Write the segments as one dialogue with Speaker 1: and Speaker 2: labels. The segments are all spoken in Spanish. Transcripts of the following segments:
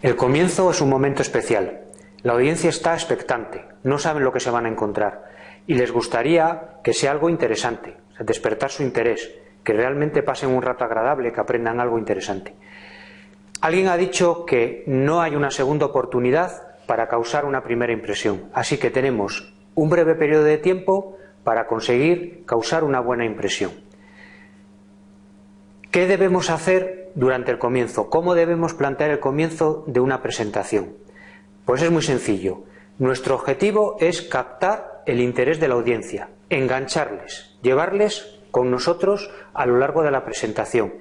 Speaker 1: El comienzo es un momento especial. La audiencia está expectante, no saben lo que se van a encontrar y les gustaría que sea algo interesante, despertar su interés, que realmente pasen un rato agradable, que aprendan algo interesante. Alguien ha dicho que no hay una segunda oportunidad para causar una primera impresión, así que tenemos un breve periodo de tiempo para conseguir causar una buena impresión. ¿Qué debemos hacer durante el comienzo? ¿Cómo debemos plantear el comienzo de una presentación? Pues es muy sencillo. Nuestro objetivo es captar el interés de la audiencia, engancharles, llevarles con nosotros a lo largo de la presentación.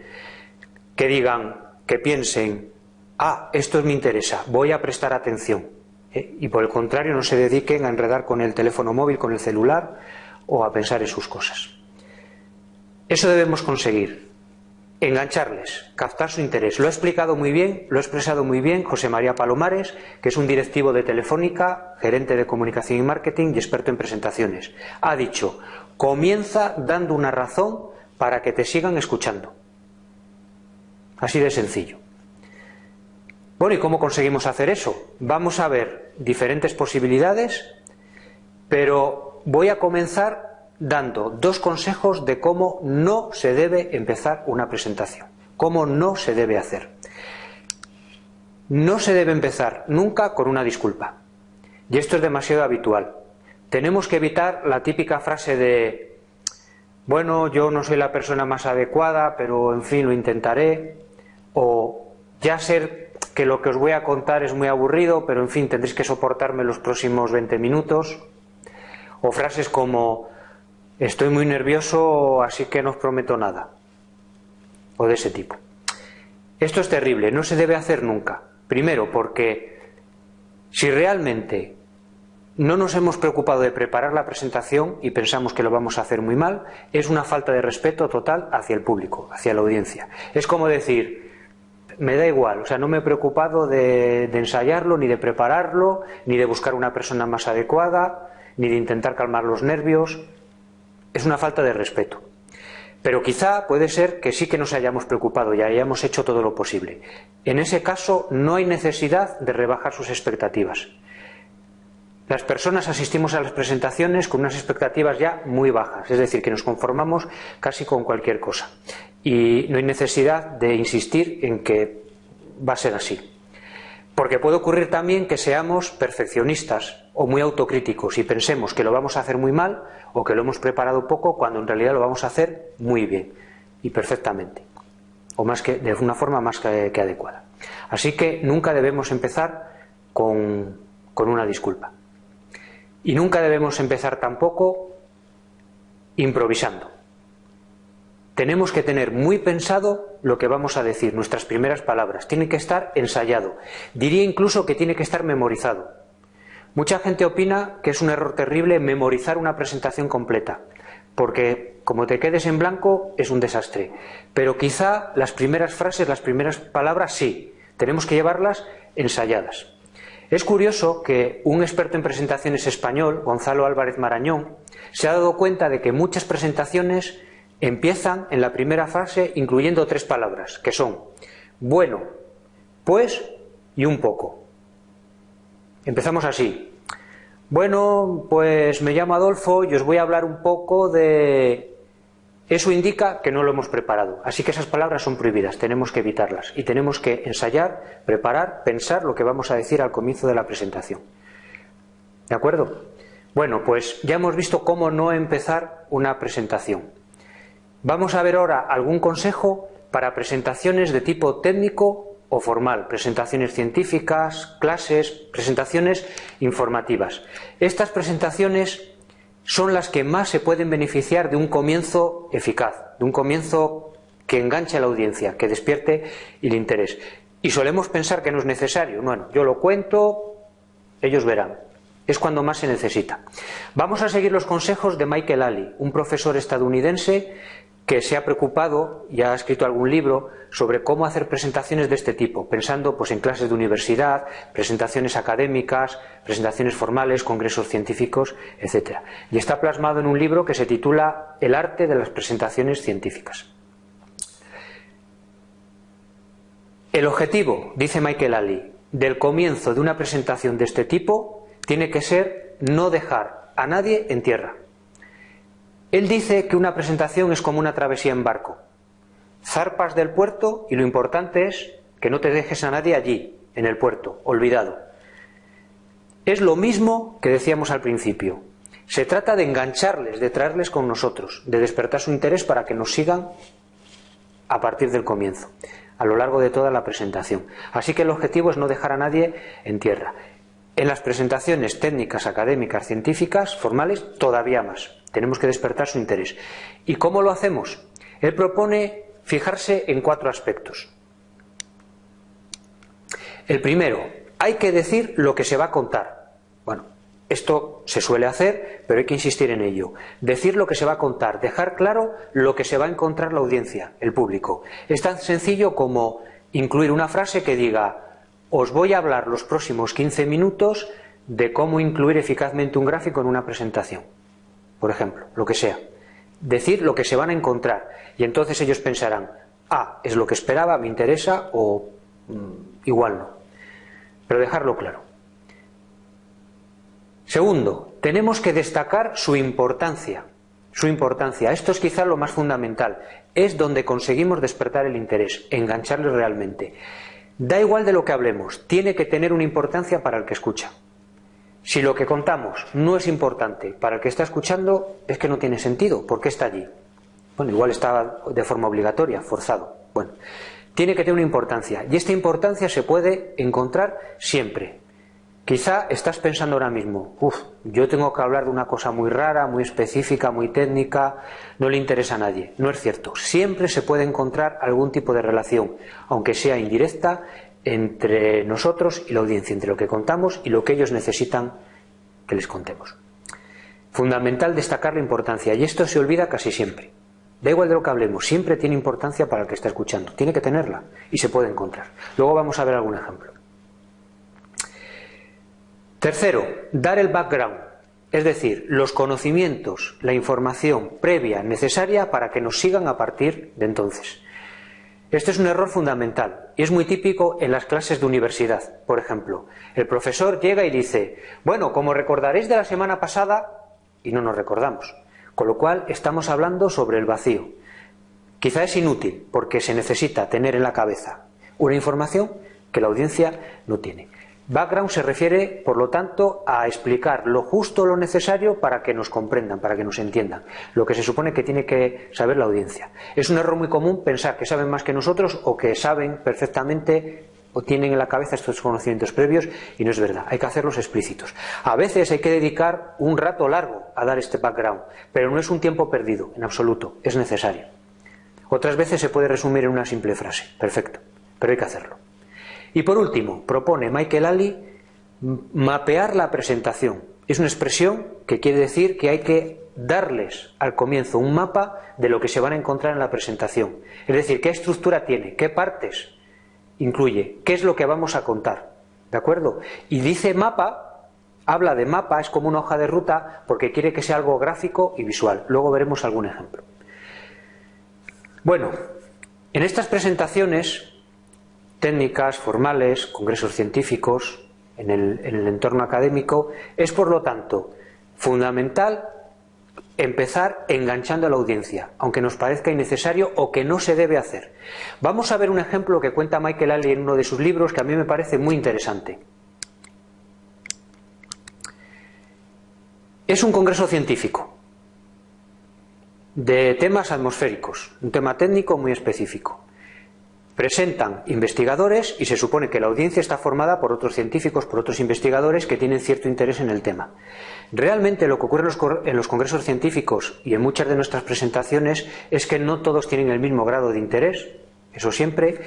Speaker 1: Que digan, que piensen, ah, esto me interesa, voy a prestar atención. ¿eh? Y por el contrario, no se dediquen a enredar con el teléfono móvil, con el celular o a pensar en sus cosas. Eso debemos conseguir, engancharles, captar su interés. Lo ha explicado muy bien, lo ha expresado muy bien José María Palomares, que es un directivo de Telefónica, gerente de comunicación y marketing y experto en presentaciones. Ha dicho, comienza dando una razón para que te sigan escuchando. Así de sencillo. Bueno, ¿y cómo conseguimos hacer eso? Vamos a ver diferentes posibilidades, pero voy a comenzar dando dos consejos de cómo no se debe empezar una presentación, cómo no se debe hacer. No se debe empezar nunca con una disculpa. Y esto es demasiado habitual. Tenemos que evitar la típica frase de, bueno, yo no soy la persona más adecuada, pero en fin, lo intentaré. O ya sé que lo que os voy a contar es muy aburrido, pero en fin, tendréis que soportarme los próximos 20 minutos. O frases como, estoy muy nervioso, así que no os prometo nada. O de ese tipo. Esto es terrible, no se debe hacer nunca. Primero, porque si realmente no nos hemos preocupado de preparar la presentación y pensamos que lo vamos a hacer muy mal, es una falta de respeto total hacia el público, hacia la audiencia. Es como decir, me da igual, o sea, no me he preocupado de, de ensayarlo, ni de prepararlo, ni de buscar una persona más adecuada, ni de intentar calmar los nervios es una falta de respeto. Pero quizá puede ser que sí que nos hayamos preocupado y hayamos hecho todo lo posible. En ese caso no hay necesidad de rebajar sus expectativas. Las personas asistimos a las presentaciones con unas expectativas ya muy bajas, es decir, que nos conformamos casi con cualquier cosa. Y no hay necesidad de insistir en que va a ser así. Porque puede ocurrir también que seamos perfeccionistas o muy autocríticos y pensemos que lo vamos a hacer muy mal o que lo hemos preparado poco cuando en realidad lo vamos a hacer muy bien y perfectamente o más que de una forma más que, adecuada. Así que nunca debemos empezar con, con una disculpa. Y nunca debemos empezar tampoco improvisando. Tenemos que tener muy pensado lo que vamos a decir, nuestras primeras palabras. Tiene que estar ensayado. Diría incluso que tiene que estar memorizado. Mucha gente opina que es un error terrible memorizar una presentación completa, porque como te quedes en blanco es un desastre. Pero quizá las primeras frases, las primeras palabras sí, tenemos que llevarlas ensayadas. Es curioso que un experto en presentaciones español, Gonzalo Álvarez Marañón, se ha dado cuenta de que muchas presentaciones empiezan en la primera fase incluyendo tres palabras, que son bueno, pues y un poco. Empezamos así. Bueno, pues me llamo Adolfo y os voy a hablar un poco de... Eso indica que no lo hemos preparado, así que esas palabras son prohibidas, tenemos que evitarlas y tenemos que ensayar, preparar, pensar lo que vamos a decir al comienzo de la presentación. ¿De acuerdo? Bueno, pues ya hemos visto cómo no empezar una presentación. Vamos a ver ahora algún consejo para presentaciones de tipo técnico o formal, presentaciones científicas, clases, presentaciones informativas. Estas presentaciones son las que más se pueden beneficiar de un comienzo eficaz, de un comienzo que enganche a la audiencia, que despierte el interés. Y solemos pensar que no es necesario. Bueno, yo lo cuento, ellos verán. Es cuando más se necesita. Vamos a seguir los consejos de Michael Ali, un profesor estadounidense que se ha preocupado y ha escrito algún libro sobre cómo hacer presentaciones de este tipo, pensando pues, en clases de universidad, presentaciones académicas, presentaciones formales, congresos científicos, etc. Y está plasmado en un libro que se titula El arte de las presentaciones científicas. El objetivo, dice Michael Ali, del comienzo de una presentación de este tipo tiene que ser no dejar a nadie en tierra. Él dice que una presentación es como una travesía en barco. Zarpas del puerto y lo importante es que no te dejes a nadie allí, en el puerto, olvidado. Es lo mismo que decíamos al principio. Se trata de engancharles, de traerles con nosotros, de despertar su interés para que nos sigan a partir del comienzo, a lo largo de toda la presentación. Así que el objetivo es no dejar a nadie en tierra. En las presentaciones técnicas, académicas, científicas, formales, todavía más. Tenemos que despertar su interés. ¿Y cómo lo hacemos? Él propone fijarse en cuatro aspectos. El primero, hay que decir lo que se va a contar. Bueno, esto se suele hacer, pero hay que insistir en ello. Decir lo que se va a contar, dejar claro lo que se va a encontrar la audiencia, el público. Es tan sencillo como incluir una frase que diga, os voy a hablar los próximos 15 minutos de cómo incluir eficazmente un gráfico en una presentación. Por ejemplo, lo que sea. Decir lo que se van a encontrar. Y entonces ellos pensarán, ah, es lo que esperaba, me interesa o mm, igual no. Pero dejarlo claro. Segundo, tenemos que destacar su importancia. Su importancia. Esto es quizá lo más fundamental. Es donde conseguimos despertar el interés, engancharle realmente. Da igual de lo que hablemos, tiene que tener una importancia para el que escucha. Si lo que contamos no es importante para el que está escuchando, es que no tiene sentido. ¿Por qué está allí? Bueno, igual está de forma obligatoria, forzado. Bueno, tiene que tener una importancia. Y esta importancia se puede encontrar siempre, Quizá estás pensando ahora mismo, uff, yo tengo que hablar de una cosa muy rara, muy específica, muy técnica, no le interesa a nadie. No es cierto. Siempre se puede encontrar algún tipo de relación, aunque sea indirecta, entre nosotros y la audiencia, entre lo que contamos y lo que ellos necesitan que les contemos. Fundamental destacar la importancia, y esto se olvida casi siempre. Da igual de lo que hablemos, siempre tiene importancia para el que está escuchando. Tiene que tenerla y se puede encontrar. Luego vamos a ver algún ejemplo. Tercero, dar el background, es decir, los conocimientos, la información previa necesaria para que nos sigan a partir de entonces. Este es un error fundamental y es muy típico en las clases de universidad. Por ejemplo, el profesor llega y dice, bueno, como recordaréis de la semana pasada, y no nos recordamos. Con lo cual estamos hablando sobre el vacío. Quizá es inútil porque se necesita tener en la cabeza una información que la audiencia no tiene. Background se refiere, por lo tanto, a explicar lo justo, lo necesario para que nos comprendan, para que nos entiendan, lo que se supone que tiene que saber la audiencia. Es un error muy común pensar que saben más que nosotros o que saben perfectamente o tienen en la cabeza estos conocimientos previos y no es verdad, hay que hacerlos explícitos. A veces hay que dedicar un rato largo a dar este background, pero no es un tiempo perdido, en absoluto, es necesario. Otras veces se puede resumir en una simple frase, perfecto, pero hay que hacerlo. Y por último, propone Michael Ali mapear la presentación. Es una expresión que quiere decir que hay que darles al comienzo un mapa de lo que se van a encontrar en la presentación. Es decir, qué estructura tiene, qué partes incluye, qué es lo que vamos a contar. ¿De acuerdo? Y dice mapa, habla de mapa, es como una hoja de ruta, porque quiere que sea algo gráfico y visual. Luego veremos algún ejemplo. Bueno, en estas presentaciones técnicas, formales, congresos científicos, en el, en el entorno académico, es por lo tanto fundamental empezar enganchando a la audiencia, aunque nos parezca innecesario o que no se debe hacer. Vamos a ver un ejemplo que cuenta Michael Alley en uno de sus libros que a mí me parece muy interesante. Es un congreso científico de temas atmosféricos, un tema técnico muy específico. Presentan investigadores y se supone que la audiencia está formada por otros científicos, por otros investigadores que tienen cierto interés en el tema. Realmente lo que ocurre en los congresos científicos y en muchas de nuestras presentaciones es que no todos tienen el mismo grado de interés, eso siempre,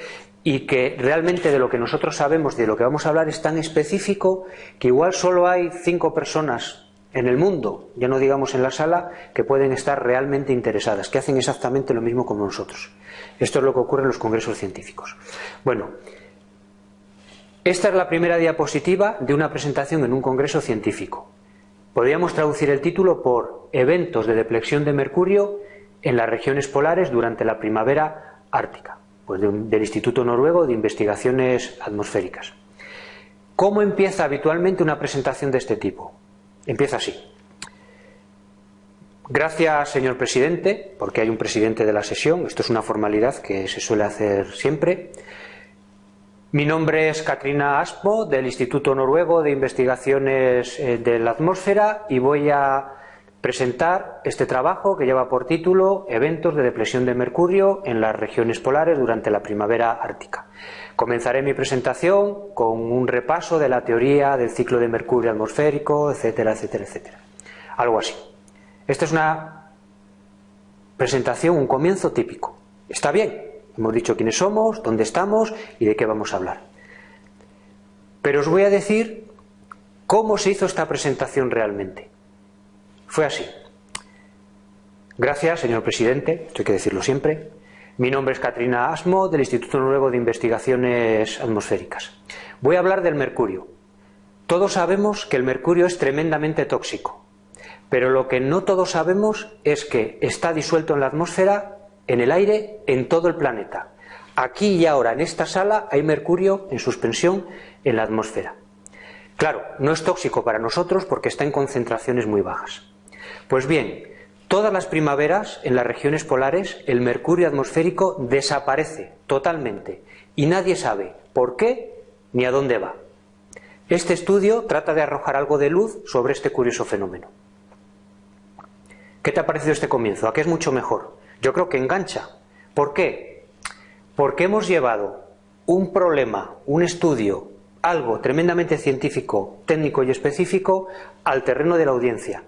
Speaker 1: y que realmente de lo que nosotros sabemos, de lo que vamos a hablar, es tan específico que igual solo hay cinco personas en el mundo, ya no digamos en la sala, que pueden estar realmente interesadas, que hacen exactamente lo mismo como nosotros. Esto es lo que ocurre en los congresos científicos. Bueno, esta es la primera diapositiva de una presentación en un congreso científico. Podríamos traducir el título por Eventos de deflexión de Mercurio en las regiones polares durante la primavera ártica, pues del Instituto Noruego de Investigaciones Atmosféricas. ¿Cómo empieza habitualmente una presentación de este tipo? Empieza así. Gracias, señor presidente, porque hay un presidente de la sesión. Esto es una formalidad que se suele hacer siempre. Mi nombre es Katrina Aspo, del Instituto Noruego de Investigaciones eh, de la Atmósfera, y voy a presentar este trabajo que lleva por título Eventos de depresión de mercurio en las regiones polares durante la primavera ártica. Comenzaré mi presentación con un repaso de la teoría del ciclo de mercurio atmosférico, etcétera, etcétera, etcétera. Algo así. Esta es una presentación, un comienzo típico. Está bien, hemos dicho quiénes somos, dónde estamos y de qué vamos a hablar. Pero os voy a decir cómo se hizo esta presentación realmente. Fue así. Gracias, señor presidente, esto hay que decirlo siempre. Mi nombre es Katrina Asmo, del Instituto Nuevo de Investigaciones Atmosféricas. Voy a hablar del mercurio. Todos sabemos que el mercurio es tremendamente tóxico, pero lo que no todos sabemos es que está disuelto en la atmósfera, en el aire, en todo el planeta. Aquí y ahora, en esta sala, hay mercurio en suspensión en la atmósfera. Claro, no es tóxico para nosotros porque está en concentraciones muy bajas. Pues bien, todas las primaveras en las regiones polares el mercurio atmosférico desaparece totalmente y nadie sabe por qué ni a dónde va. Este estudio trata de arrojar algo de luz sobre este curioso fenómeno. ¿Qué te ha parecido este comienzo? ¿A qué es mucho mejor? Yo creo que engancha. ¿Por qué? Porque hemos llevado un problema, un estudio, algo tremendamente científico, técnico y específico al terreno de la audiencia.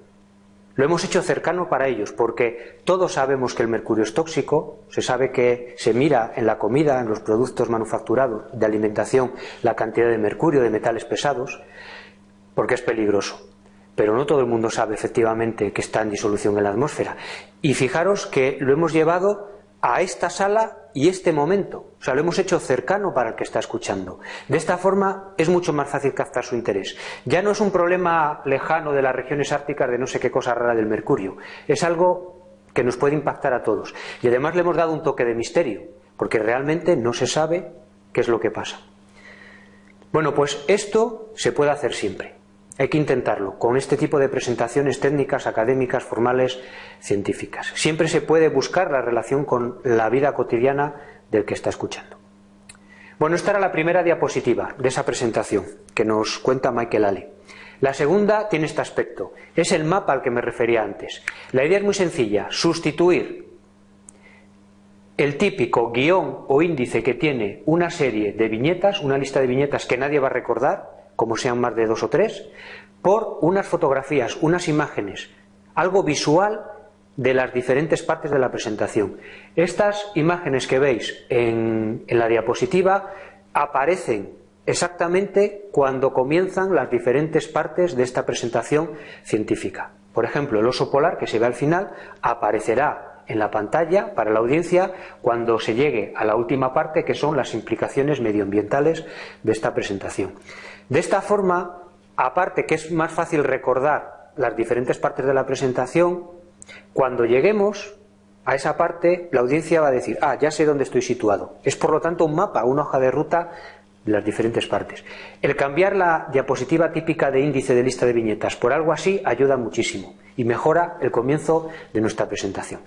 Speaker 1: Lo hemos hecho cercano para ellos porque todos sabemos que el mercurio es tóxico, se sabe que se mira en la comida, en los productos manufacturados de alimentación, la cantidad de mercurio, de metales pesados, porque es peligroso. Pero no todo el mundo sabe efectivamente que está en disolución en la atmósfera. Y fijaros que lo hemos llevado a esta sala y este momento. O sea, lo hemos hecho cercano para el que está escuchando. De esta forma es mucho más fácil captar su interés. Ya no es un problema lejano de las regiones árticas de no sé qué cosa rara del mercurio. Es algo que nos puede impactar a todos. Y además le hemos dado un toque de misterio, porque realmente no se sabe qué es lo que pasa. Bueno, pues esto se puede hacer siempre. Hay que intentarlo con este tipo de presentaciones técnicas, académicas, formales, científicas. Siempre se puede buscar la relación con la vida cotidiana del que está escuchando. Bueno, esta era la primera diapositiva de esa presentación que nos cuenta Michael Ale. La segunda tiene este aspecto. Es el mapa al que me refería antes. La idea es muy sencilla. Sustituir el típico guion o índice que tiene una serie de viñetas, una lista de viñetas que nadie va a recordar, como sean más de dos o tres, por unas fotografías, unas imágenes, algo visual de las diferentes partes de la presentación. Estas imágenes que veis en, en la diapositiva aparecen exactamente cuando comienzan las diferentes partes de esta presentación científica. Por ejemplo, el oso polar que se ve al final aparecerá en la pantalla para la audiencia cuando se llegue a la última parte que son las implicaciones medioambientales de esta presentación. De esta forma, aparte que es más fácil recordar las diferentes partes de la presentación, cuando lleguemos a esa parte, la audiencia va a decir, ah, ya sé dónde estoy situado. Es por lo tanto un mapa, una hoja de ruta de las diferentes partes. El cambiar la diapositiva típica de índice de lista de viñetas por algo así ayuda muchísimo y mejora el comienzo de nuestra presentación.